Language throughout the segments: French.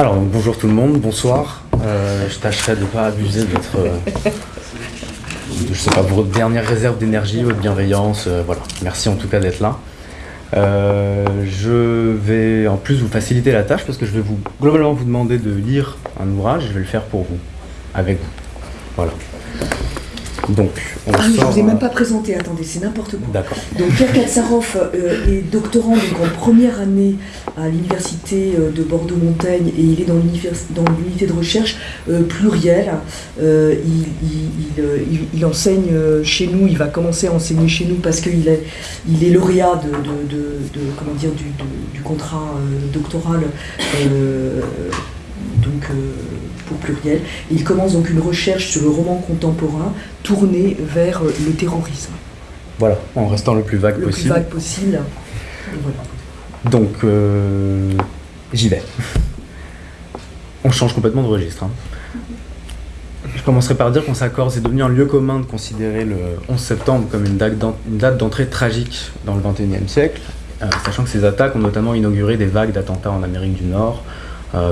Alors, bonjour tout le monde, bonsoir. Euh, je tâcherai de ne pas abuser de votre, euh, je sais pas, votre dernière réserve d'énergie, votre bienveillance. euh, voilà, merci en tout cas d'être là. Euh, je vais en plus vous faciliter la tâche parce que je vais vous globalement vous demander de lire un ouvrage je vais le faire pour vous, avec vous. Voilà. Donc, on Ah, je sort, vous ai euh, même pas présenté, attendez, c'est n'importe quoi. D'accord. Donc Pierre Katsarov euh, est doctorant donc en première année à l'université euh, de Bordeaux-Montaigne et il est dans l'unité de recherche euh, plurielle. Euh, il, il- il, euh, il- il enseigne euh, chez nous, il va commencer à enseigner chez nous parce qu'il est, il est lauréat de, de- de- de- comment dire, du, du contrat euh, doctoral euh, donc, pluriel. Et il commence donc une recherche sur le roman contemporain tourné vers euh, le terrorisme Voilà, en restant le plus vague le plus possible. vague possible. Voilà. Donc, euh, j'y vais. On change complètement de registre. hein. Je commencerai par dire qu'on s'accorde, c'est devenu un lieu commun de considérer le 11 septembre comme une date d'entrée tragique dans le 21e siècle, euh, sachant que ces attaques ont notamment inauguré des vagues d'attentats en Amérique du Nord,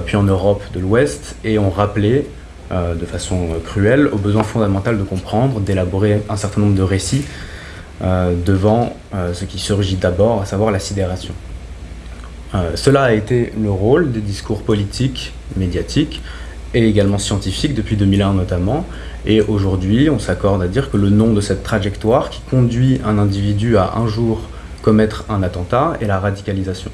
puis en Europe de l'Ouest, et ont rappelé, euh, de façon euh, cruelle, au besoin fondamental de comprendre, d'élaborer un certain nombre de récits euh, devant euh, ce qui surgit d'abord, à savoir la sidération. Euh, cela a été le rôle des discours politiques, médiatiques et également scientifiques depuis 2001 notamment. Et aujourd'hui, on s'accorde à dire que le nom de cette trajectoire qui conduit un individu à un jour commettre un attentat est la radicalisation.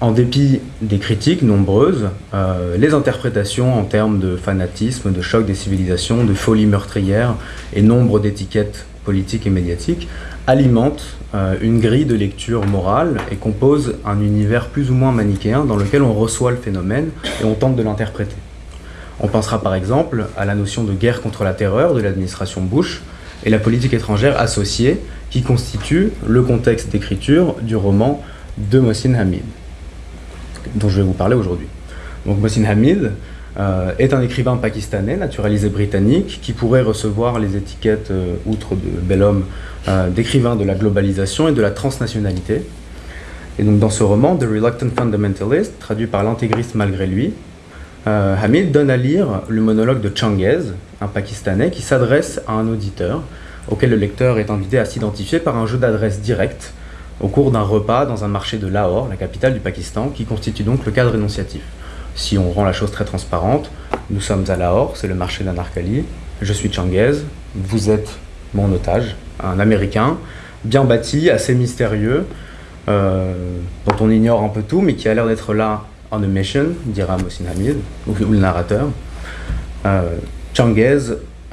En dépit des critiques nombreuses, euh, les interprétations en termes de fanatisme, de choc des civilisations, de folie meurtrière et nombre d'étiquettes politiques et médiatiques alimentent euh, une grille de lecture morale et composent un univers plus ou moins manichéen dans lequel on reçoit le phénomène et on tente de l'interpréter. On pensera par exemple à la notion de guerre contre la terreur de l'administration Bush et la politique étrangère associée qui constitue le contexte d'écriture du roman de Mohsin Hamid, dont je vais vous parler aujourd'hui. Donc Mohsin Hamid euh, est un écrivain pakistanais, naturalisé britannique, qui pourrait recevoir les étiquettes, euh, outre de bel homme, euh, d'écrivain de la globalisation et de la transnationalité. Et donc dans ce roman, The Reluctant Fundamentalist, traduit par l'intégriste malgré lui, Hamid donne à lire le monologue de Changuez, un Pakistanais, qui s'adresse à un auditeur, auquel le lecteur est invité à s'identifier par un jeu d'adresse direct au cours d'un repas dans un marché de Lahore, la capitale du Pakistan, qui constitue donc le cadre énonciatif. Si on rend la chose très transparente, nous sommes à Lahore, c'est le marché d'Anarkali, je suis Changuez, vous êtes mon otage, un Américain, bien bâti, assez mystérieux, euh, dont on ignore un peu tout, mais qui a l'air d'être là on a mission, dira Mohsin Hamid, ou, le narrateur. Euh,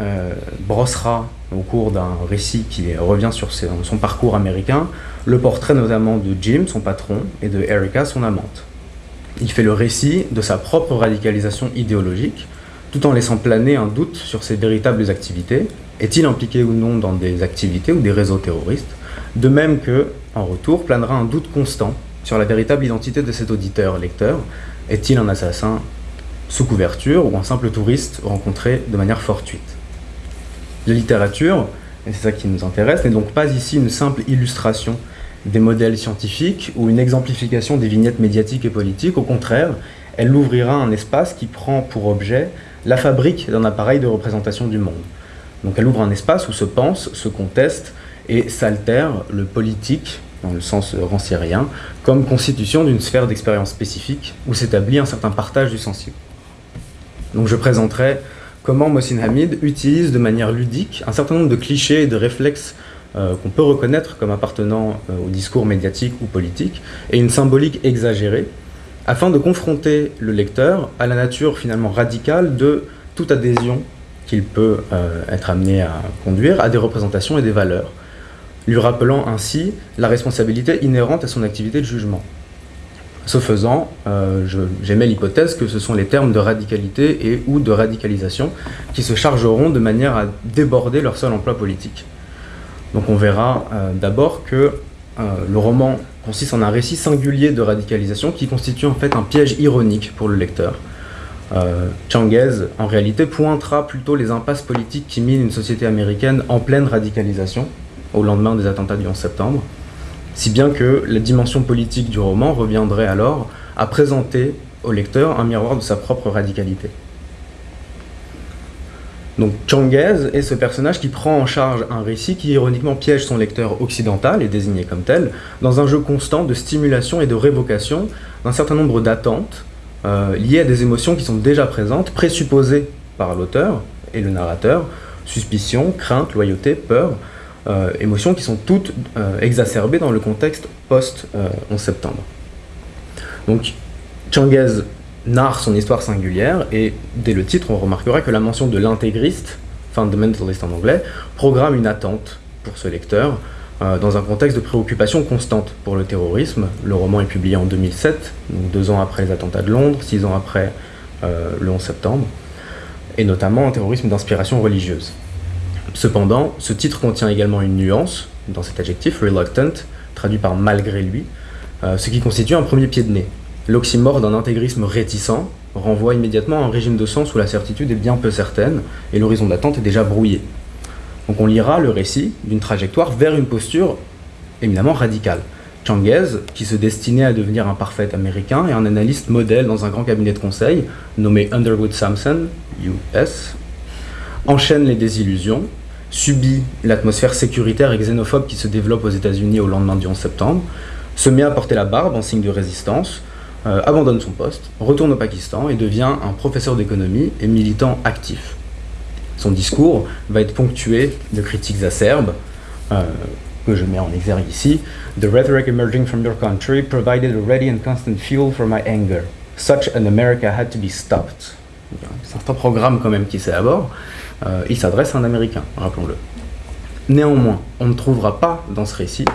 euh, brossera au cours d'un récit qui revient sur son parcours américain le portrait notamment de Jim, son patron, et de Erica, son amante. Il fait le récit de sa propre radicalisation idéologique, tout en laissant planer un doute sur ses véritables activités. Est-il impliqué ou non dans des activités ou des réseaux terroristes? De même que, en retour, planera un doute constant sur la véritable identité de cet auditeur-lecteur. Est-il un assassin sous couverture ou un simple touriste rencontré de manière fortuite? La littérature, et c'est ça qui nous intéresse, n'est donc pas ici une simple illustration des modèles scientifiques ou une exemplification des vignettes médiatiques et politiques. Au contraire, elle ouvrira un espace qui prend pour objet la fabrique d'un appareil de représentation du monde. Donc elle ouvre un espace où se pense, se conteste et s'altère le politique, dans le sens rancérien, comme constitution d'une sphère d'expérience spécifique où s'établit un certain partage du sensible. Donc je présenterai comment Mohsin Hamid utilise de manière ludique un certain nombre de clichés et de réflexes euh, qu'on peut reconnaître comme appartenant euh, au discours médiatique ou politique, et une symbolique exagérée, afin de confronter le lecteur à la nature finalement radicale de toute adhésion qu'il peut euh, être amené à conduire à des représentations et des valeurs, lui rappelant ainsi la responsabilité inhérente à son activité de jugement. Ce faisant, euh, j'émets l'hypothèse que ce sont les termes de radicalité et ou de radicalisation qui se chargeront de manière à déborder leur seul emploi politique. Donc on verra euh, d'abord que euh, le roman consiste en un récit singulier de radicalisation qui constitue en fait un piège ironique pour le lecteur. Euh, Changuez, en réalité, pointera plutôt les impasses politiques qui minent une société américaine en pleine radicalisation au lendemain des attentats du 11 septembre, si bien que la dimension politique du roman reviendrait alors à présenter au lecteur un miroir de sa propre radicalité. Donc Changuez est ce personnage qui prend en charge un récit qui ironiquement piège son lecteur occidental, et désigné comme tel, dans un jeu constant de stimulation et de révocation d'un certain nombre d'attentes euh, liées à des émotions qui sont déjà présentes, présupposées par l'auteur et le narrateur, suspicion, crainte, loyauté, peur, euh, émotions qui sont toutes euh, exacerbées dans le contexte post-11 septembre. Donc narre son histoire singulière, et dès le titre, on remarquera que la mention de l'intégriste, fundamentalist en anglais, programme une attente pour ce lecteur, euh, dans un contexte de préoccupation constante pour le terrorisme. Le roman est publié en 2007, donc deux ans après les attentats de Londres, six ans après euh, le 11 septembre, et notamment un terrorisme d'inspiration religieuse. Cependant, ce titre contient également une nuance dans cet adjectif, reluctant, traduit par malgré lui, euh, ce qui constitue un premier pied de nez. L'oxymore d'un intégrisme réticent renvoie immédiatement à un régime de sens où la certitude est bien peu certaine et l'horizon d'attente est déjà brouillé. Donc on lira le récit d'une trajectoire vers une posture éminemment radicale. Changuez, qui se destinait à devenir un parfait américain et un analyste modèle dans un grand cabinet de conseil nommé Underwood Sampson, US, enchaîne les désillusions, subit l'atmosphère sécuritaire et xénophobe qui se développe aux États-Unis au lendemain du 11 septembre, se met à porter la barbe en signe de résistance, euh, abandonne son poste, retourne au Pakistan et devient un professeur d'économie et militant actif. Son discours va être ponctué de critiques acerbes, euh, que je mets en exergue ici. The rhetoric emerging from your country provided a ready and constant fuel for my anger. Such an America had to be stopped. C'est un programme quand même qui bord. Euh, il s'adresse à un Américain, rappelons-le. Néanmoins, on ne trouvera pas dans ce récit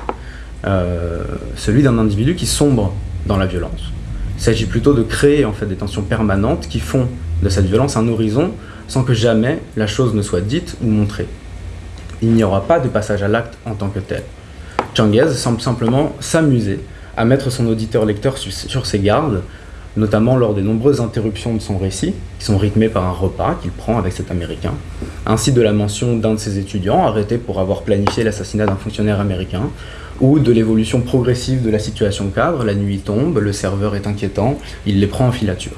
celui d'un individu qui sombre dans la violence. Il s'agit plutôt de créer en fait des tensions permanentes qui font de cette violence un horizon sans que jamais la chose ne soit dite ou montrée. Il n'y aura pas de passage à l'acte en tant que tel. Changuez semble simplement s'amuser à mettre son auditeur-lecteur sur ses gardes, notamment lors des nombreuses interruptions de son récit, qui sont rythmées par un repas qu'il prend avec cet Américain, ainsi de la mention d'un de ses étudiants arrêté pour avoir planifié l'assassinat d'un fonctionnaire américain, ou de l'évolution progressive de la situation cadre, la nuit tombe, le serveur est inquiétant, il les prend en filature.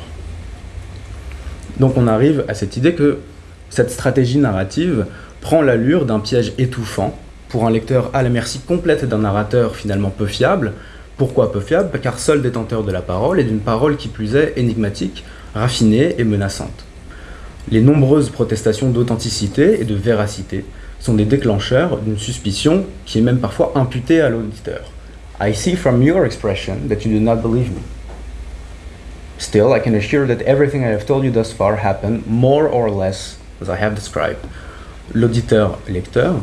Donc on arrive à cette idée que cette stratégie narrative prend l'allure d'un piège étouffant pour un lecteur à la merci complète d'un narrateur finalement peu fiable. Pourquoi peu fiable Car seul détenteur de la parole et d'une parole qui plus est énigmatique, raffinée et menaçante. Les nombreuses protestations d'authenticité et de véracité sont des déclencheurs d'une suspicion qui est même parfois imputée à l'auditeur. I see from your expression that you do not believe me. Still, I can assure that everything I have told you thus far happened more or less as I have described. L'auditeur-lecteur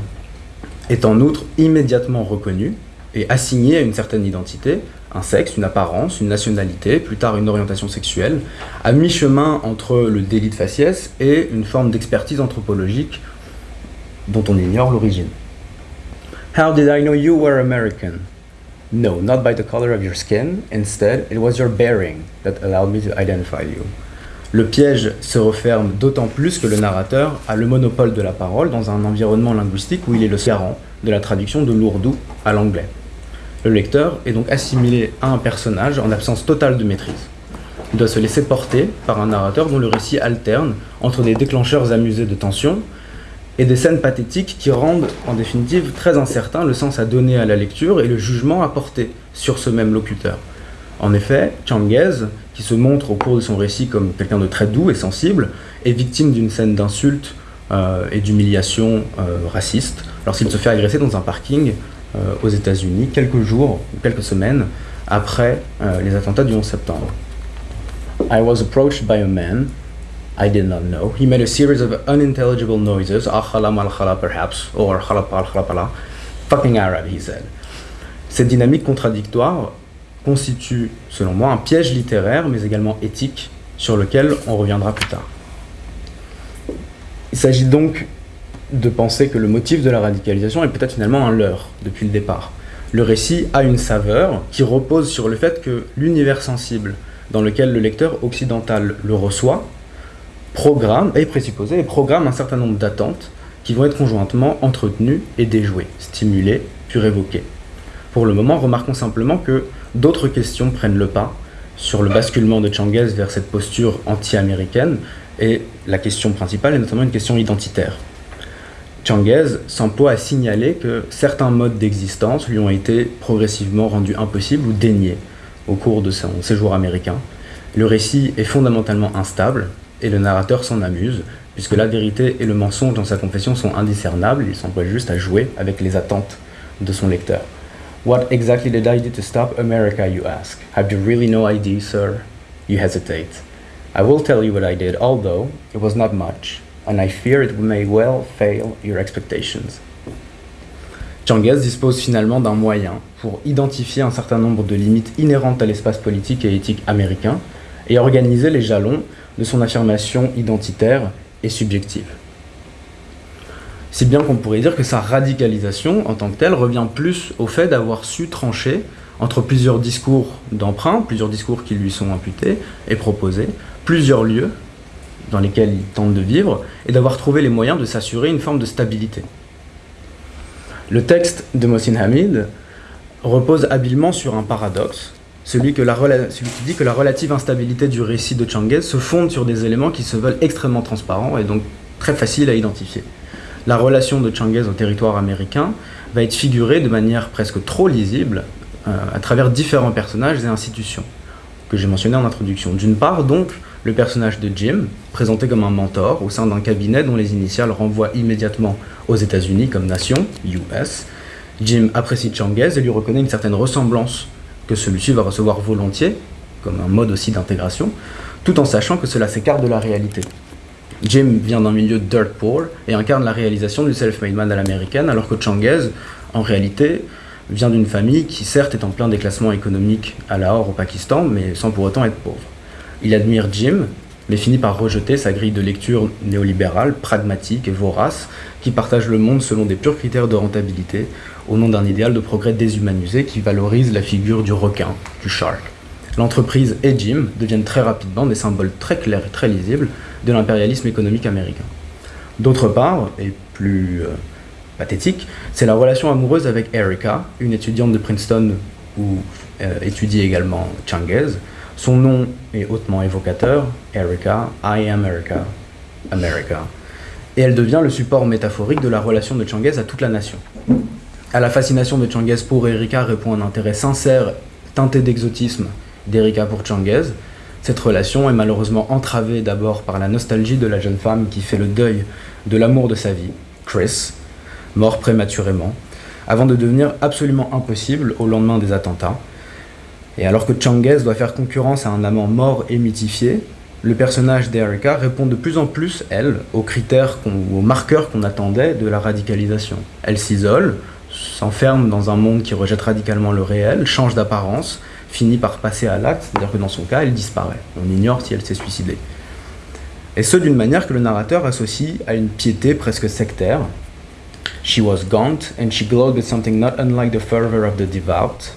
est en outre immédiatement reconnu et assigné à une certaine identité, un sexe, une apparence, une nationalité, plus tard une orientation sexuelle, à mi-chemin entre le délit de faciès et une forme d'expertise anthropologique dont on ignore l'origine. How did I know you were American? No, not by the color of your skin. Instead, it was your bearing that allowed me to identify you. Le piège se referme d'autant plus que le narrateur a le monopole de la parole dans un environnement linguistique où il est le garant de la traduction de l'ourdou à l'anglais. Le lecteur est donc assimilé à un personnage en absence totale de maîtrise. Il doit se laisser porter par un narrateur dont le récit alterne entre des déclencheurs amusés de tension et des scènes pathétiques qui rendent en définitive très incertain le sens à donner à la lecture et le jugement à porter sur ce même locuteur. En effet, Changuez, qui se montre au cours de son récit comme quelqu'un de très doux et sensible, est victime d'une scène d'insulte euh, et d'humiliation euh, raciste lorsqu'il se fait agresser dans un parking aux États-Unis quelques jours ou quelques semaines après les attentats du 11 septembre. I was approached by a man I did not know. He made a series of unintelligible noises, akhala malkhala perhaps, or khalapal khalapala. Fucking Arab, he said. Cette dynamique contradictoire constitue, selon moi, un piège littéraire, mais également éthique, sur lequel on reviendra plus tard. Il s'agit donc de penser que le motif de la radicalisation est peut-être finalement un leurre depuis le départ. Le récit a une saveur qui repose sur le fait que l'univers sensible dans lequel le lecteur occidental le reçoit programme, est présupposé et programme un certain nombre d'attentes qui vont être conjointement entretenues et déjouées, stimulées, puis révoquées. Pour le moment, remarquons simplement que d'autres questions prennent le pas sur le basculement de Changuez vers cette posture anti-américaine, et la question principale est notamment une question identitaire. Changuez s'emploie à signaler que certains modes d'existence lui ont été progressivement rendus impossibles ou déniés au cours de son séjour américain. Le récit est fondamentalement instable et le narrateur s'en amuse, puisque la vérité et le mensonge dans sa confession sont indiscernables, il s'emploie juste à jouer avec les attentes de son lecteur. What exactly did I do to stop America, you ask? Have you really no idea, sir? You hesitate. I will tell you what I did, although it was not much, and I fear it may well fail your expectations. Dispose finalement d'un moyen pour identifier un certain nombre de limites inhérentes à l'espace politique et éthique américain et organiser les jalons de son affirmation identitaire et subjective. Si bien qu'on pourrait dire que sa radicalisation en tant que telle revient plus au fait d'avoir su trancher entre plusieurs discours d'emprunt, plusieurs discours qui lui sont imputés et proposés, plusieurs lieux dans lesquels il tente de vivre, et d'avoir trouvé les moyens de s'assurer une forme de stabilité. Le texte de Mohsin Hamid repose habilement sur un paradoxe, celui, que la, celui qui dit que la relative instabilité du récit de Changuez se fonde sur des éléments qui se veulent extrêmement transparents et donc très faciles à identifier. La relation de Changuez au territoire américain va être figurée de manière presque trop lisible euh, à travers différents personnages et institutions que j'ai mentionné en introduction. D'une part, donc, le personnage de Jim, présenté comme un mentor au sein d'un cabinet dont les initiales renvoient immédiatement aux États-Unis comme nation, US. Jim apprécie Changuez et lui reconnaît une certaine ressemblance que celui-ci va recevoir volontiers, comme un mode aussi d'intégration, tout en sachant que cela s'écarte de la réalité. Jim vient d'un milieu dirt poor et incarne la réalisation du self-made man à l'américaine, alors que Changuez, en réalité, vient d'une famille qui certes est en plein déclassement économique à Lahore au Pakistan, mais sans pour autant être pauvre. Il admire Jim, mais finit par rejeter sa grille de lecture néolibérale, pragmatique et vorace, qui partage le monde selon des purs critères de rentabilité, au nom d'un idéal de progrès déshumanisé qui valorise la figure du requin, du shark. L'entreprise et Jim deviennent très rapidement des symboles très clairs et très lisibles de l'impérialisme économique américain. D'autre part, et plus euh, pathétique, c'est la relation amoureuse avec Erica, une étudiante de Princeton où euh, étudie également Changuez. Son nom est hautement évocateur, Erica, I am Erica, America. Et elle devient le support métaphorique de la relation de Changuez à toute la nation. À la fascination de Changuez pour Erika répond un intérêt sincère, teinté d'exotisme, d'Erika pour Changuez. Cette relation est malheureusement entravée d'abord par la nostalgie de la jeune femme qui fait le deuil de l'amour de sa vie, Chris, mort prématurément, avant de devenir absolument impossible au lendemain des attentats. Et alors que Changuez doit faire concurrence à un amant mort et mythifié, le personnage d'Erika répond de plus en plus, elle, aux critères, aux marqueurs qu'on attendait de la radicalisation. Elle s'isole, s'enferme dans un monde qui rejette radicalement le réel, change d'apparence, finit par passer à l'acte, c'est-à-dire que dans son cas, elle disparaît. On ignore si elle s'est suicidée. Et ce d'une manière que le narrateur associe à une piété presque sectaire, She was gaunt, and she glowed with something not unlike the fervor of the devout.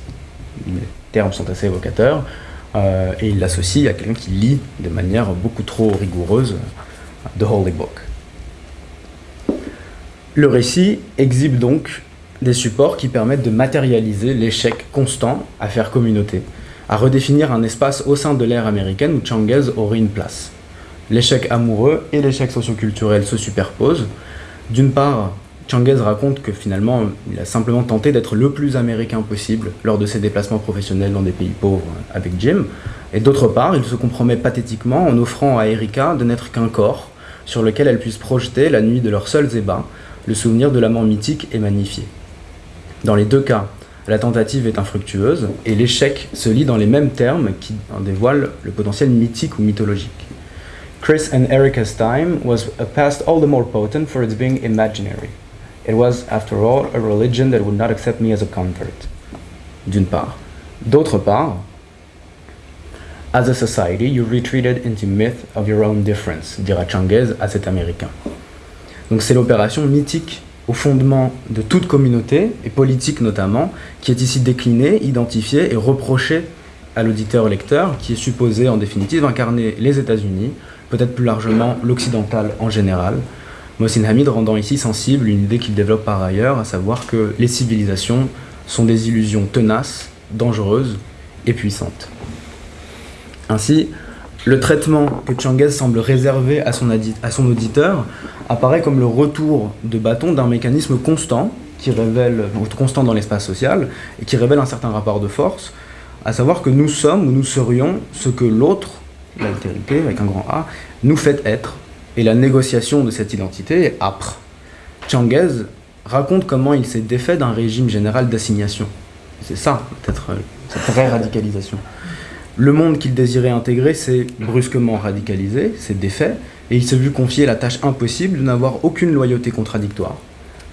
Termes sont assez évocateurs. Euh, et il l'associe à quelqu'un qui lit de manière beaucoup trop rigoureuse The Holy Book. Le récit exhibe donc des supports qui permettent de matérialiser l'échec constant à faire communauté, à redéfinir un espace au sein de l'ère américaine où Changuez aurait une place. L'échec amoureux et l'échec socioculturel se superposent. D'une part, Changuez raconte que finalement, il a simplement tenté d'être le plus américain possible lors de ses déplacements professionnels dans des pays pauvres avec Jim. Et d'autre part, il se compromet pathétiquement en offrant à Erika de n'être qu'un corps sur lequel elle puisse projeter la nuit de leurs seuls ébats le souvenir de l'amant mythique et magnifié. Dans les deux cas, la tentative est infructueuse et l'échec se lit dans les mêmes termes qui en dévoilent le potentiel mythique ou mythologique. Chris and Erica's time was a past all the more potent for its being imaginary. It was, after all, a religion that would not accept me as a convert. D'une part. D'autre part, as a society, you retreated into myth of your own difference, dira Changuez à cet Américain. Donc c'est l'opération mythique au fondement de toute communauté, et politique notamment, qui est ici déclinée, identifiée et reprochée à l'auditeur-lecteur, qui est supposé en définitive incarner les États-Unis, peut-être plus largement l'occidental en général, Mohsin Hamid rendant ici sensible une idée qu'il développe par ailleurs, à savoir que les civilisations sont des illusions tenaces, dangereuses et puissantes. Ainsi, le traitement que Changuez semble réserver à son, à son auditeur apparaît comme le retour de bâton d'un mécanisme constant, qui révèle, constant dans l'espace social, et qui révèle un certain rapport de force, à savoir que nous sommes ou nous serions ce que l'autre, l'altérité avec un grand A, nous fait être. Et la négociation de cette identité est âpre. Changuez raconte comment il s'est défait d'un régime général d'assignation. C'est ça, peut-être, euh, cette vraie radicalisation. Le monde qu'il désirait intégrer s'est brusquement radicalisé, s'est défait, et il s'est vu confier la tâche impossible de n'avoir aucune loyauté contradictoire.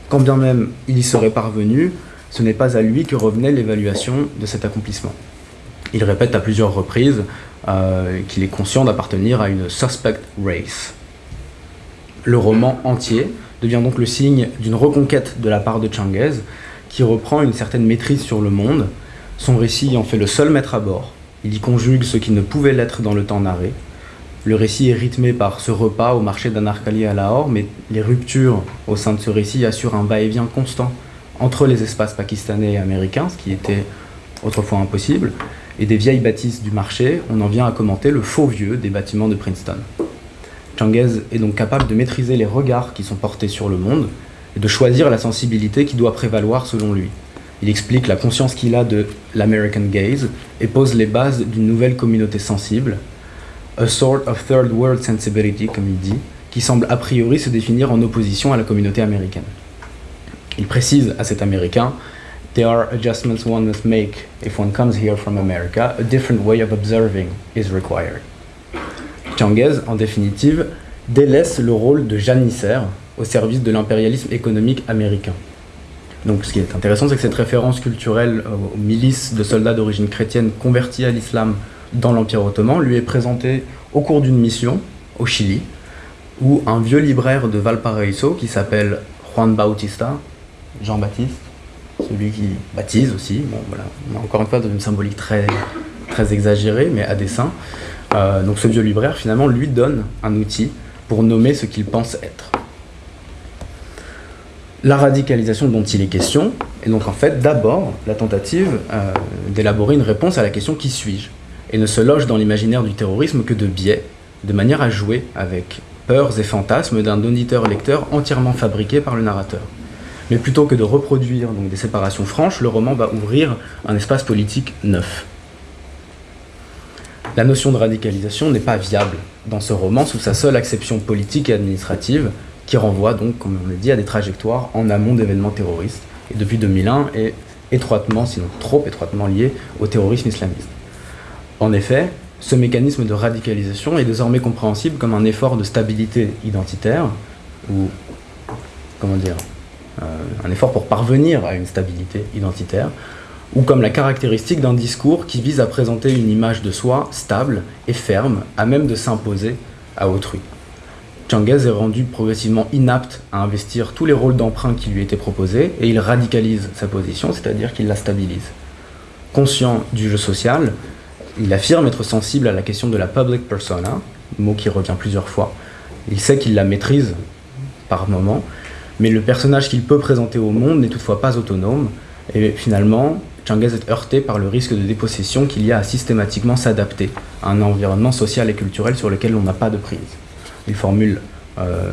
Quand bien même il y serait parvenu, ce n'est pas à lui que revenait l'évaluation de cet accomplissement. Il répète à plusieurs reprises euh, qu'il est conscient d'appartenir à une suspect race. Le roman entier devient donc le signe d'une reconquête de la part de Changuez, qui reprend une certaine maîtrise sur le monde. Son récit en fait le seul maître à bord. Il y conjugue ce qui ne pouvait l'être dans le temps narré. Le récit est rythmé par ce repas au marché d'Anarkali à Lahore, mais les ruptures au sein de ce récit assurent un va-et-vient constant entre les espaces pakistanais et américains, ce qui était autrefois impossible, et des vieilles bâtisses du marché, on en vient à commenter le faux vieux des bâtiments de Princeton. Changuez est donc capable de maîtriser les regards qui sont portés sur le monde et de choisir la sensibilité qui doit prévaloir selon lui. Il explique la conscience qu'il a de l'American gaze et pose les bases d'une nouvelle communauté sensible, a sort of third world sensibility, comme il dit, qui semble a priori se définir en opposition à la communauté américaine. Il précise à cet Américain There are adjustments one must make if one comes here from America. A different way of observing is required. En définitive, délaisse le rôle de janissaire au service de l'impérialisme économique américain. Donc ce qui est intéressant, c'est que cette référence culturelle aux milices de soldats d'origine chrétienne convertis à l'islam dans l'Empire ottoman lui est présentée au cours d'une mission au Chili, où un vieux libraire de Valparaiso qui s'appelle Juan Bautista, Jean-Baptiste, celui qui baptise aussi, bon voilà, encore une fois dans une symbolique très, très exagérée, mais à dessein, euh, donc ce vieux libraire, finalement, lui donne un outil pour nommer ce qu'il pense être. La radicalisation dont il est question est donc en fait d'abord la tentative euh, d'élaborer une réponse à la question qui suis-je et ne se loge dans l'imaginaire du terrorisme que de biais, de manière à jouer avec peurs et fantasmes d'un auditeur-lecteur entièrement fabriqué par le narrateur. Mais plutôt que de reproduire donc, des séparations franches, le roman va ouvrir un espace politique neuf. La notion de radicalisation n'est pas viable dans ce roman sous sa seule acception politique et administrative, qui renvoie donc, comme on l'a dit, à des trajectoires en amont d'événements terroristes, et depuis 2001 est étroitement, sinon trop étroitement lié au terrorisme islamiste. En effet, ce mécanisme de radicalisation est désormais compréhensible comme un effort de stabilité identitaire, ou, comment dire, euh, un effort pour parvenir à une stabilité identitaire, ou comme la caractéristique d'un discours qui vise à présenter une image de soi stable et ferme, à même de s'imposer à autrui. Changuez est rendu progressivement inapte à investir tous les rôles d'emprunt qui lui étaient proposés et il radicalise sa position, c'est-à-dire qu'il la stabilise. Conscient du jeu social, il affirme être sensible à la question de la public persona, mot qui revient plusieurs fois. Il sait qu'il la maîtrise par moment, mais le personnage qu'il peut présenter au monde n'est toutefois pas autonome, et finalement, Changuez est heurté par le risque de dépossession qu'il y a à systématiquement s'adapter à un environnement social et culturel sur lequel on n'a pas de prise. Il formule euh,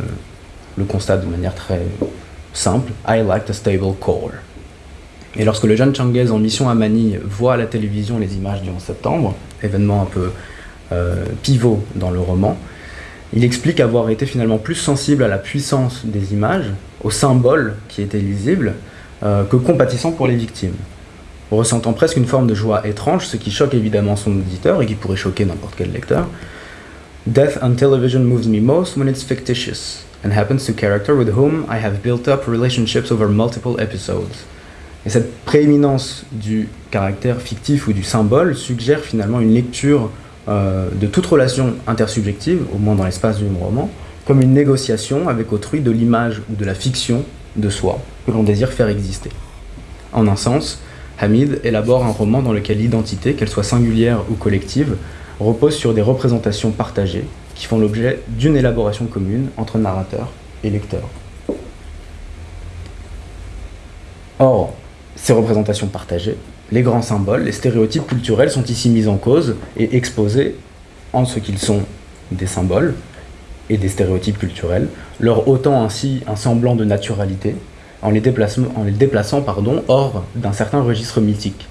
le constat de manière très simple I like a stable core. Et lorsque le jeune Changuez en mission à Manille voit à la télévision les images du 11 septembre, événement un peu euh, pivot dans le roman, il explique avoir été finalement plus sensible à la puissance des images, aux symboles qui étaient lisibles, euh, que compatissant pour les victimes ressentant presque une forme de joie étrange, ce qui choque évidemment son auditeur et qui pourrait choquer n'importe quel lecteur. Death on television moves me most when it's fictitious and happens to character with whom I have built up relationships over multiple episodes. Et cette prééminence du caractère fictif ou du symbole suggère finalement une lecture euh, de toute relation intersubjective, au moins dans l'espace du roman, comme une négociation avec autrui de l'image ou de la fiction de soi que l'on désire faire exister. En un sens, Hamid élabore un roman dans lequel l'identité, qu'elle soit singulière ou collective, repose sur des représentations partagées qui font l'objet d'une élaboration commune entre narrateur et lecteur. Or, ces représentations partagées, les grands symboles, les stéréotypes culturels sont ici mis en cause et exposés en ce qu'ils sont des symboles et des stéréotypes culturels, leur ôtant ainsi un semblant de naturalité, en les, en les déplaçant pardon, hors d'un certain registre mythique.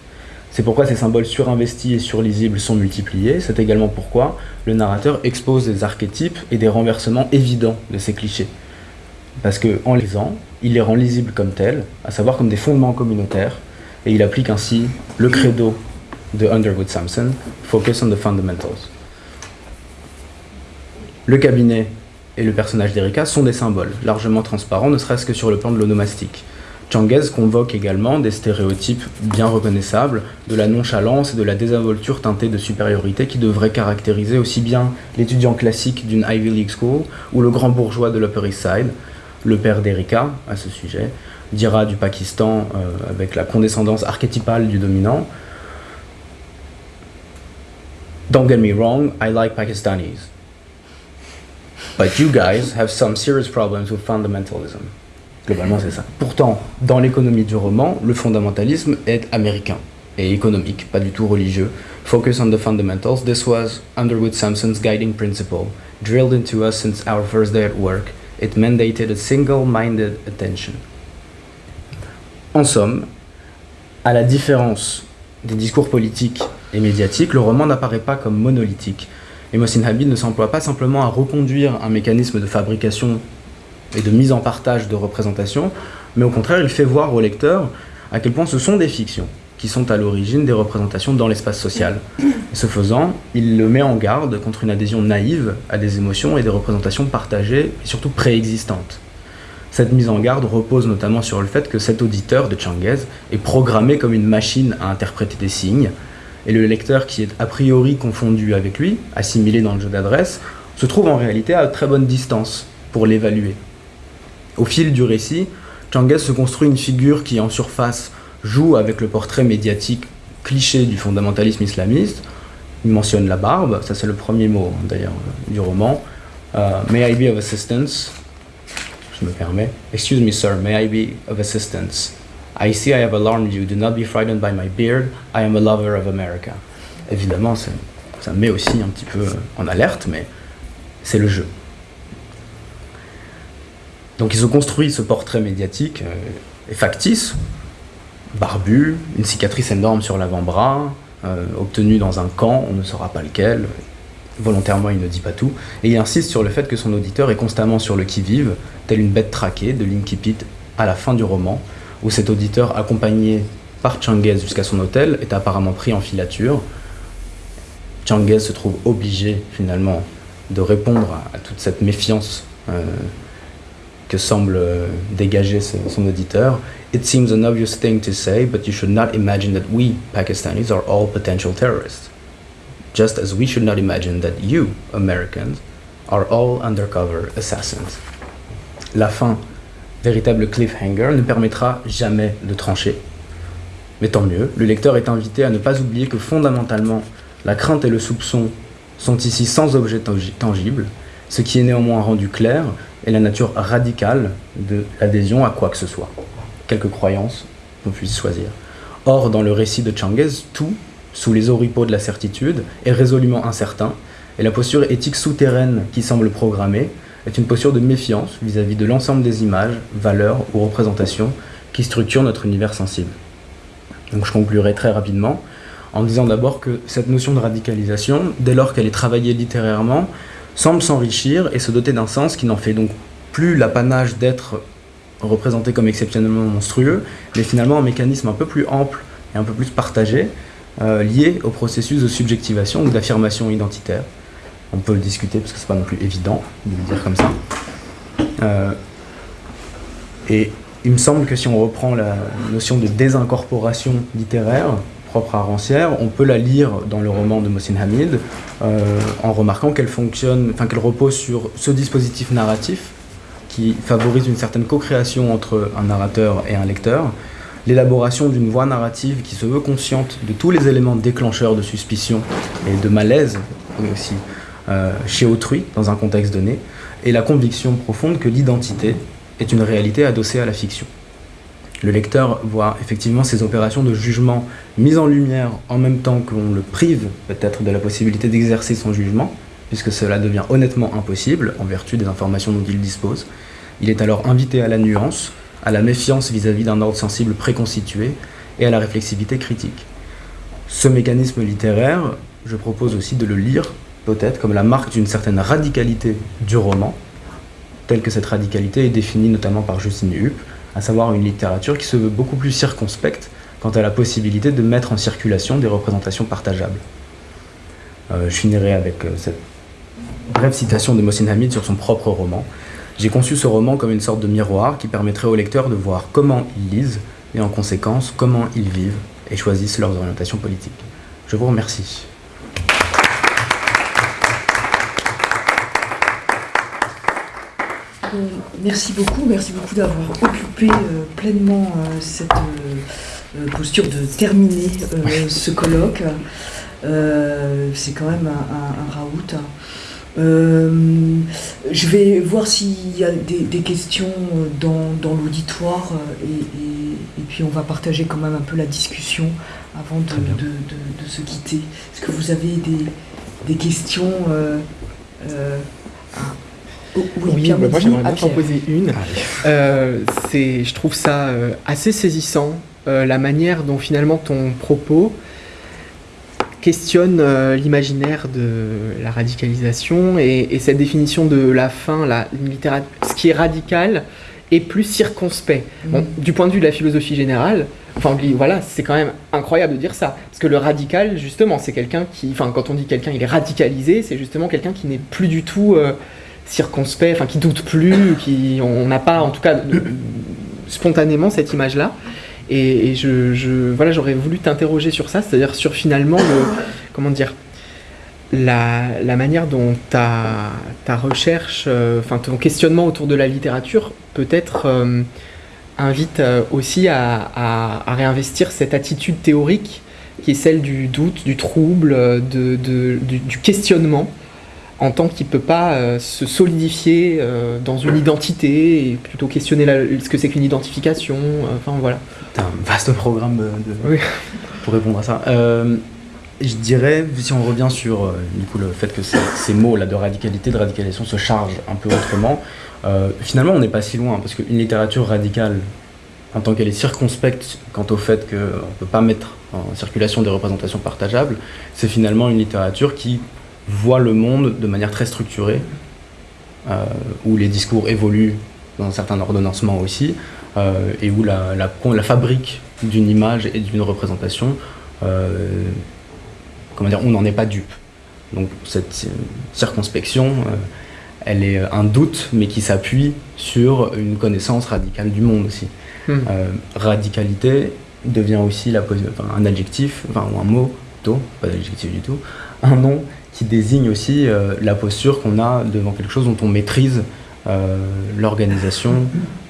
C'est pourquoi ces symboles surinvestis et surlisibles sont multipliés, c'est également pourquoi le narrateur expose des archétypes et des renversements évidents de ces clichés. Parce qu'en les lisant, il les rend lisibles comme tels, à savoir comme des fondements communautaires, et il applique ainsi le credo de Underwood Sampson, Focus on the Fundamentals. Le cabinet et le personnage d'Erika sont des symboles, largement transparents, ne serait-ce que sur le plan de l'onomastique. Changuez convoque également des stéréotypes bien reconnaissables, de la nonchalance et de la désinvolture teintée de supériorité qui devraient caractériser aussi bien l'étudiant classique d'une Ivy League School ou le grand bourgeois de l'Upper East Side, le père d'Erika à ce sujet, dira du Pakistan euh, avec la condescendance archétypale du dominant. Don't get me wrong, I like Pakistanis. But you guys have some serious problems with fundamentalism. Globalement, c'est ça. Pourtant, dans l'économie du roman, le fondamentalisme est américain et économique, pas du tout religieux. Focus on the fundamentals, this was Underwood Sampson's guiding principle, drilled into us since our first day at work. It mandated a single-minded attention. En somme, à la différence des discours politiques et médiatiques, le roman n'apparaît pas comme monolithique, et Mohsin Habib ne s'emploie pas simplement à reconduire un mécanisme de fabrication et de mise en partage de représentation, mais au contraire, il fait voir au lecteur à quel point ce sont des fictions qui sont à l'origine des représentations dans l'espace social. ce faisant, il le met en garde contre une adhésion naïve à des émotions et des représentations partagées et surtout préexistantes. Cette mise en garde repose notamment sur le fait que cet auditeur de Changuez est programmé comme une machine à interpréter des signes, et le lecteur qui est a priori confondu avec lui, assimilé dans le jeu d'adresse, se trouve en réalité à très bonne distance pour l'évaluer. Au fil du récit, Changuez se construit une figure qui, en surface, joue avec le portrait médiatique cliché du fondamentalisme islamiste. Il mentionne la barbe, ça c'est le premier mot hein, d'ailleurs du roman. Euh, may I be of assistance? Je me permets. Excuse me, sir, may I be of assistance? I see I have alarmed you. Do not be frightened by my beard. I am a lover of America. Évidemment, ça met aussi un petit peu en alerte, mais c'est le jeu. Donc ils ont construit ce portrait médiatique euh, factice, barbu, une cicatrice énorme sur l'avant-bras, euh, obtenue dans un camp, on ne saura pas lequel, volontairement il ne dit pas tout, et il insiste sur le fait que son auditeur est constamment sur le qui-vive, tel une bête traquée de l'Inkipit à la fin du roman, où cet auditeur, accompagné par Changuez jusqu'à son hôtel, est apparemment pris en filature. Changuez se trouve obligé finalement de répondre à, toute cette méfiance euh, que semble euh, dégager son, auditeur. It seems an obvious thing to say, but you should not imagine that we, Pakistanis, are all potential terrorists. Just as we should not imagine that you, Americans, are all undercover assassins. La fin véritable cliffhanger ne permettra jamais de trancher. Mais tant mieux, le lecteur est invité à ne pas oublier que fondamentalement, la crainte et le soupçon sont ici sans objet tangible, ce qui est néanmoins rendu clair est la nature radicale de l'adhésion à quoi que ce soit, quelque croyance qu'on puisse choisir. Or, dans le récit de Changuez, tout, sous les oripeaux de la certitude, est résolument incertain, et la posture éthique souterraine qui semble programmée est une posture de méfiance vis-à-vis de l'ensemble des images, valeurs ou représentations qui structurent notre univers sensible. Donc je conclurai très rapidement en disant d'abord que cette notion de radicalisation, dès lors qu'elle est travaillée littérairement, semble s'enrichir et se doter d'un sens qui n'en fait donc plus l'apanage d'être représenté comme exceptionnellement monstrueux, mais finalement un mécanisme un peu plus ample et un peu plus partagé, euh, lié au processus de subjectivation ou d'affirmation identitaire, on peut le discuter parce que c'est pas non plus évident de le dire comme ça. Euh, et il me semble que si on reprend la notion de désincorporation littéraire propre à Rancière, on peut la lire dans le roman de Mohsin Hamid euh, en remarquant qu'elle fonctionne, enfin qu'elle repose sur ce dispositif narratif qui favorise une certaine co-création entre un narrateur et un lecteur, l'élaboration d'une voix narrative qui se veut consciente de tous les éléments déclencheurs de suspicion et de malaise aussi chez autrui, dans un contexte donné, et la conviction profonde que l'identité est une réalité adossée à la fiction. Le lecteur voit effectivement ces opérations de jugement mises en lumière en même temps qu'on le prive peut-être de la possibilité d'exercer son jugement, puisque cela devient honnêtement impossible en vertu des informations dont il dispose. Il est alors invité à la nuance, à la méfiance vis-à-vis d'un ordre sensible préconstitué et à la réflexivité critique. Ce mécanisme littéraire, je propose aussi de le lire peut-être comme la marque d'une certaine radicalité du roman, telle que cette radicalité est définie notamment par Justine Hupp, à savoir une littérature qui se veut beaucoup plus circonspecte quant à la possibilité de mettre en circulation des représentations partageables. Euh, je finirai avec euh, cette brève citation de Mohsin Hamid sur son propre roman. J'ai conçu ce roman comme une sorte de miroir qui permettrait aux lecteurs de voir comment ils lisent et en conséquence comment ils vivent et choisissent leurs orientations politiques. Je vous remercie. Euh, merci beaucoup, merci beaucoup d'avoir occupé euh, pleinement euh, cette posture de terminer ce colloque. C'est quand même un, raout. je vais voir s'il y a des, questions dans, l'auditoire et, puis on va partager quand même un peu la discussion avant de, se quitter. Est-ce que vous avez des, questions oui, bah, moi j'aimerais bien t'en poser une. Euh, je trouve ça euh, assez saisissant, euh, la manière dont finalement ton propos questionne l'imaginaire de la radicalisation et, cette définition de la fin, la, ce qui est radical est plus circonspect. Mm. du point de vue de la philosophie générale, enfin voilà, c'est quand même incroyable de dire ça, parce que le radical, justement, c'est quelqu'un qui, enfin quand on dit quelqu'un il est radicalisé, c'est justement quelqu'un qui n'est plus du tout circonspect, enfin qui doute plus, qui on n'a pas en tout cas spontanément cette image-là. Et, je, voilà, j'aurais voulu t'interroger sur ça, c'est-à-dire sur finalement le, comment dire, la, manière dont ta, recherche, euh, enfin ton questionnement autour de la littérature peut-être euh, invite euh, aussi à, réinvestir cette attitude théorique qui est celle du doute, du trouble, de, du, questionnement en tant qu'il ne peut pas euh, se solidifier euh, dans une identité et plutôt questionner ce que c'est qu'une identification. Euh, enfin voilà. C'est un vaste programme pour répondre à ça. je dirais, si on revient sur du coup, le fait que ces, mots là de radicalité, de radicalisation se chargent un peu autrement, finalement on n'est pas si loin parce qu'une littérature radicale, en tant qu'elle est circonspecte quant au fait qu'on ne peut pas mettre en circulation des représentations partageables, c'est finalement une littérature qui voit le monde de manière très structurée, euh, où les discours évoluent dans un certain ordonnancement aussi, euh, et où la, la, fabrique d'une image et d'une représentation, euh, comment dire, on n'en est pas dupe. Donc cette circonspection, elle est un doute, mais qui s'appuie sur une connaissance radicale du monde aussi. Hmm. radicalité devient aussi la, un adjectif, enfin, ou un mot, plutôt, pas d'adjectif du tout, un nom qui désigne aussi euh, la posture qu'on a devant quelque chose dont on maîtrise euh, l'organisation,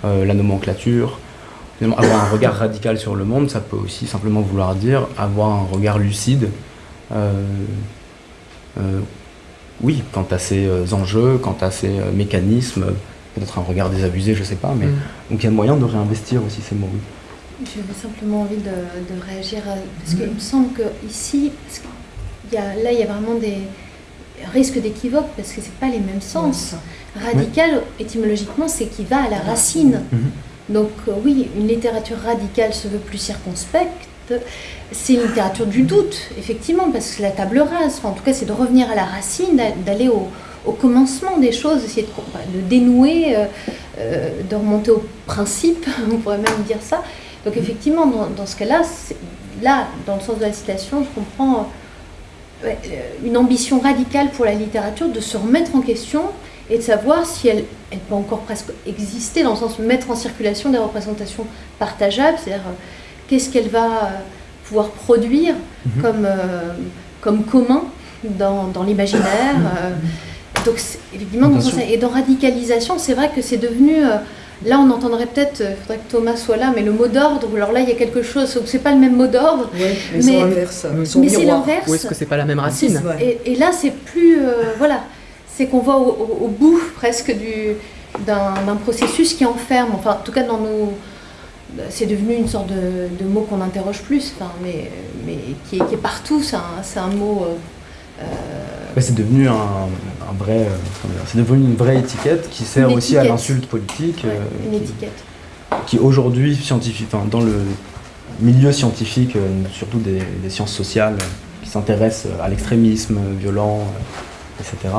euh, la nomenclature. Avoir un regard radical sur le monde, ça peut aussi simplement vouloir dire avoir un regard lucide, oui, quant à ces enjeux, quant à ces mécanismes, peut-être un regard désabusé, je sais pas, mais mm. donc il y a moyen de réinvestir aussi ces mots. J'avais simplement envie de, réagir, parce qu'il me semble que ici, là, il y a vraiment des risques d'équivoque parce que ce pas les mêmes sens. Radical, étymologiquement, c'est qui va à la racine. Mhm. Donc euh, oui, une littérature radicale se veut plus circonspecte. C'est une littérature du doute, effectivement, parce que la table rase, en tout cas, c'est de revenir à la racine, d'aller au, commencement des choses, essayer de, dénouer, euh, euh, de remonter au principe, on pourrait même dire ça. Donc effectivement, dans, dans ce cas-là, là, dans le sens de la citation, je comprends une ambition radicale pour la littérature de se remettre en question et de savoir si elle, elle peut encore presque exister, dans le sens de mettre en circulation des représentations partageables, c'est-à-dire euh, qu'est-ce qu'elle va euh, pouvoir produire mhm. comme, comme commun dans, dans l'imaginaire. donc, évidemment, dans et dans radicalisation, c'est vrai que c'est devenu Là, on entendrait peut-être, il euh, faudrait que Thomas soit là, mais le mot d'ordre, alors là, il y a quelque chose, c'est pas le même mot d'ordre. mais, c'est l'inverse. Mais c'est l'inverse. Ou est-ce que c'est pas la même racine et, là, c'est plus. Euh, voilà. C'est qu'on va au, bout presque d'un processus qui enferme, enfin, en tout cas, dans nos. c'est devenu une sorte de, mot qu'on interroge plus, enfin, mais, mais qui, est, qui est partout. C'est un, un, mot. Euh, c'est devenu un, vrai, c'est devenu une vraie étiquette qui sert aussi à l'insulte politique. une étiquette. Qui, aujourd'hui, scientifique, dans le milieu scientifique, surtout des, des sciences sociales, qui s'intéressent à l'extrémisme violent, etc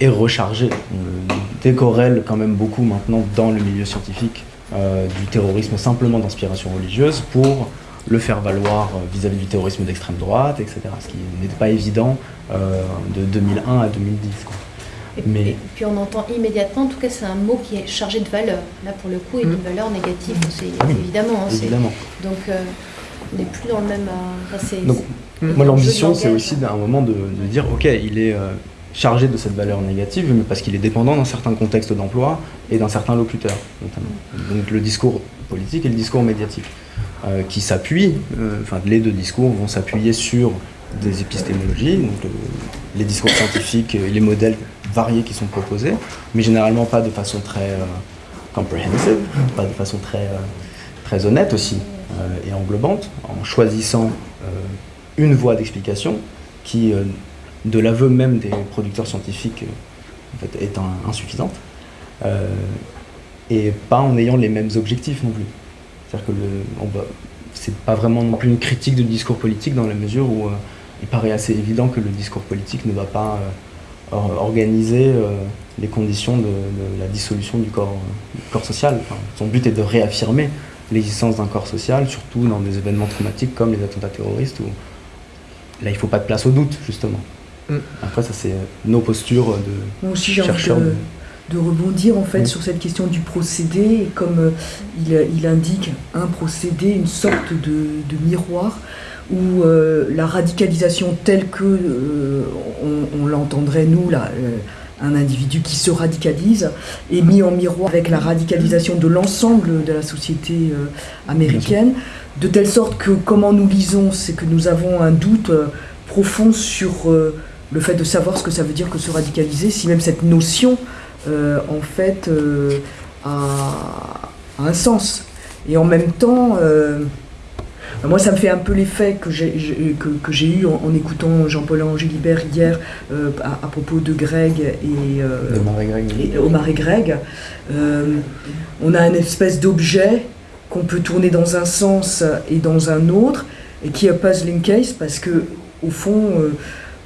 est rechargé. On décorrèle quand même beaucoup maintenant dans le milieu scientifique euh, du terrorisme simplement d'inspiration religieuse pour le faire valoir euh, vis-à-vis du terrorisme d'extrême droite, etc. Ce qui n'était pas évident euh, de 2001 à 2010. Et, Mais... puis on entend immédiatement, en tout cas c'est un mot qui est chargé de valeur, là pour le coup, et d'une mmh. valeur négative, c'est ah évidemment. Hein, évidemment. Donc on n'est plus dans le même... donc, moi l'ambition c'est aussi d'un moment de, dire, ok, il est chargé de cette valeur négative, mais parce qu'il est dépendant d'un certain contexte d'emploi et d'un certain locuteur, notamment. Donc le discours politique et le discours médiatique, euh, qui s'appuient, euh, enfin les deux discours vont s'appuyer sur des épistémologies, donc les discours scientifiques les modèles variés qui sont proposés, mais généralement pas de façon très euh, comprehensive, pas de façon très, très honnête aussi et englobante, en choisissant une voie d'explication qui de l'aveu même des producteurs scientifiques est insuffisante, euh, et pas en ayant les mêmes objectifs non plus. C'est-à-dire que c'est pas vraiment non plus une critique du discours politique dans la mesure où euh, il paraît assez évident que le discours politique ne va pas euh, organiser les conditions de, la dissolution du corps, corps social. son but est de réaffirmer l'existence d'un corps social, surtout dans des événements traumatiques comme les attentats terroristes, où là il ne faut pas de place au doute, justement. Mm. Après, ça, c'est nos postures de Moi aussi, j'ai envie de, rebondir en fait sur cette question du procédé. Comme euh, il, indique un procédé, une sorte de, miroir où euh, la radicalisation telle que euh, on, l'entendrait nous là, un individu qui se radicalise est mis en miroir avec la radicalisation de l'ensemble de la société américaine, de telle sorte que comment nous lisons, c'est que nous avons un doute profond sur le fait de savoir ce que ça veut dire que se radicaliser, si même cette notion, euh, en fait, euh, a, un sens. Et en même temps, euh, moi, ça me fait un peu l'effet que j'ai que, eu en, écoutant Jean-Paul Angélibert hier à, propos de Greg et, Omar et Greg. on a une espèce d'objet qu'on peut tourner dans un sens et dans un autre, et qui un puzzling case parce que, au fond,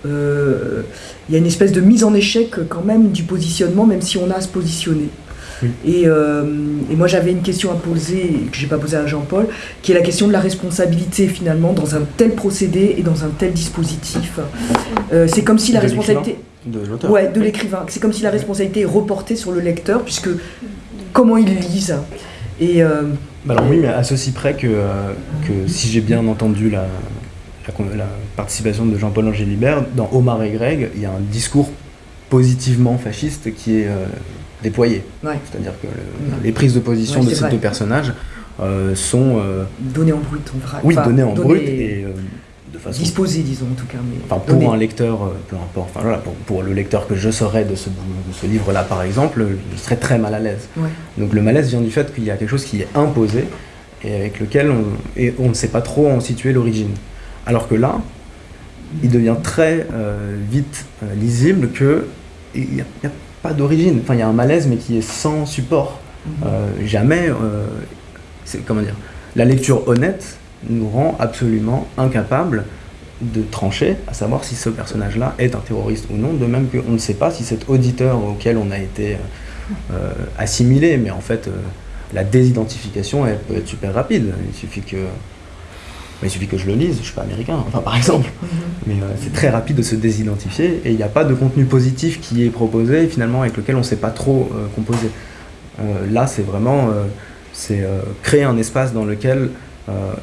euh, il y a une espèce de mise en échec quand même du positionnement, même si on a à se positionner. Euh, et, moi j'avais une question à poser, que j'ai pas posée à Jean-Paul, qui est la question de la responsabilité finalement dans un tel procédé et dans un tel dispositif. Euh, c'est comme si la responsabilité... De l'auteur. Ouais, de l'écrivain. C'est comme si la responsabilité est reportée sur le lecteur, puisque comment il lise. Et, bah alors oui, mais à ceci près que, que si j'ai bien entendu la, la, participation de Jean-Paul Angélibert, dans Omar et Greg, il y a un discours positivement fasciste qui est euh, déployé. C'est-à-dire que les prises de position de ces deux personnages euh, sont... Euh, données en brut, on Oui, données en brut et de façon... Disposées, disons, en tout cas. enfin, pour un lecteur, peu importe, enfin, voilà, pour, le lecteur que je serais de ce, ce livre-là, par exemple, je serais très mal à l'aise. Donc le malaise vient du fait qu'il y a quelque chose qui est imposé et avec lequel on, et on ne sait pas trop en situer l'origine. Alors que là, il devient très euh, vite euh, lisible qu'il n'y a, pas d'origine. Enfin, il y a un malaise, mais qui est sans support. Mhm. Euh, jamais, comment dire, la lecture honnête nous rend absolument incapables de trancher, à savoir si ce personnage-là est un terroriste ou non, de même qu'on ne sait pas si cet auditeur auquel on a été assimilé, mais en fait, la désidentification, elle peut être super rapide. Il suffit que il suffit que je le lise, je suis pas américain, enfin par exemple. Mhm. Mais euh, c'est très rapide de se désidentifier et il n'y a pas de contenu positif qui est proposé finalement avec lequel on ne sait pas trop euh, composer. Euh, là, c'est vraiment c'est créer un espace dans lequel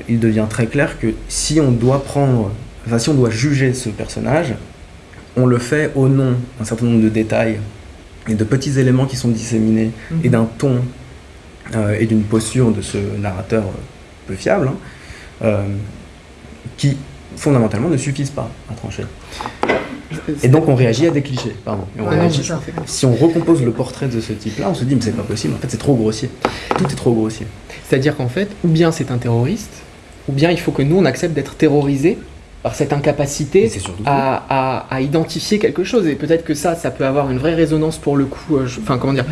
il devient très clair que si on doit prendre, enfin si on doit juger ce personnage, on le fait au nom d'un certain nombre de détails et de petits éléments qui sont disséminés et mhm. d'un ton et d'une posture de ce narrateur peu fiable. Hein, qui fondamentalement ne suffisent pas à trancher. Et donc on réagit à des clichés, pardon. Et on Ouais, réagit- c'est ça. Si on recompose le portrait de ce type-là, on se dit mais c'est pas possible, en fait c'est trop grossier. Tout est trop grossier. C'est-à-dire qu'en fait, ou bien c'est un terroriste, ou bien il faut que nous on accepte d'être terrorisés par cette Et incapacité à, à- à identifier quelque chose. Et peut-être que ça, ça peut avoir une vraie résonance pour le coup, euh, je- enfin comment dire,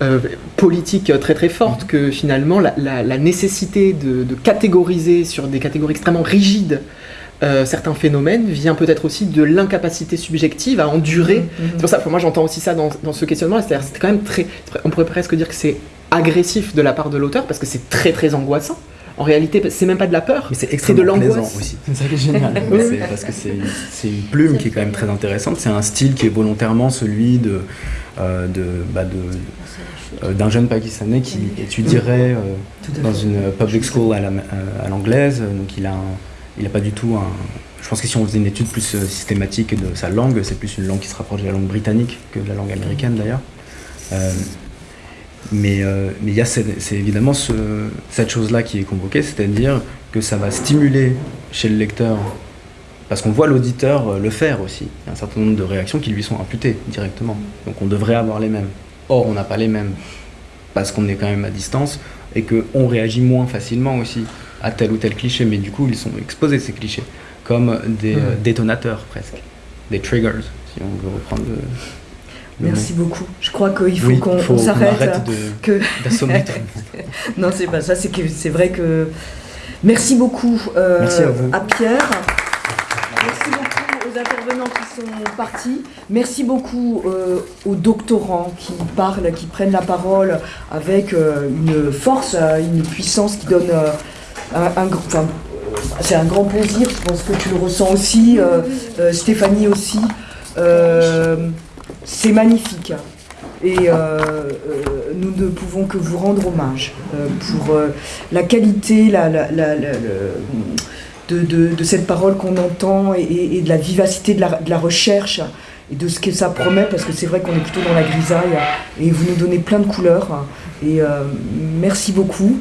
euh, politique très très forte, que finalement la, la- la nécessité de, de catégoriser sur des catégories extrêmement rigides euh, certains phénomènes vient peut-être aussi de l'incapacité subjective à endurer. Mhm. C'est pour ça que moi j'entends aussi ça dans, dans ce questionnement, c'est-à-dire c'est quand même très, on pourrait presque dire que c'est agressif de la part de l'auteur parce que c'est très très angoissant. En réalité, c'est même pas de la peur, Mais c'est de l'angoisse. aussi. C'est ça qui est génial. Parce que c'est une plume qui est quand même très intéressante. C'est un style qui est volontairement celui de euh, de bah, de- euh, d'un jeune pakistanais qui étudierait euh, dans une public school à la- à l'anglaise. Donc il a un- il a pas du tout un. Je pense que si on faisait une étude plus systématique de sa langue, c'est plus une langue qui se rapproche de la langue britannique que de la langue américaine d'ailleurs. Euh, mais euh, mais il y a cette- c'est évidemment ce- cette chose-là qui est convoquée, c'est-à-dire que ça va stimuler chez le lecteur, parce qu'on voit l'auditeur euh, le faire aussi. Il y a un certain nombre de réactions qui lui sont imputées directement. Donc on devrait avoir les mêmes. Or, on n'a pas les mêmes, parce qu'on est quand même à distance, et qu'on réagit moins facilement aussi à tel ou tel cliché, mais du coup, ils sont exposés, ces clichés, comme des euh, détonateurs presque, des triggers, si on veut reprendre le... Merci beaucoup. Je crois qu'il faut Oui, qu'on s'arrête. arrête de- Que... Non, c'est pas ça. C'est que c'est vrai que. Merci beaucoup euh, Merci à vous. Pierre. Merci beaucoup aux intervenants qui sont partis. Merci beaucoup euh, aux doctorants qui parlent, qui prennent la parole avec euh, une force, euh, une puissance qui donne euh, un, un gr- enfin, c'est un grand plaisir. Je pense que tu le ressens aussi, euh, euh, Stéphanie aussi. C'est magnifique. Et euh, euh, nous ne pouvons que vous rendre hommage euh, pour la qualité de, cette parole qu'on entend et, de la vivacité de la, recherche et de ce que ça promet, parce que c'est vrai qu'on est plutôt dans la grisaille et vous nous donnez plein de couleurs. Et merci beaucoup.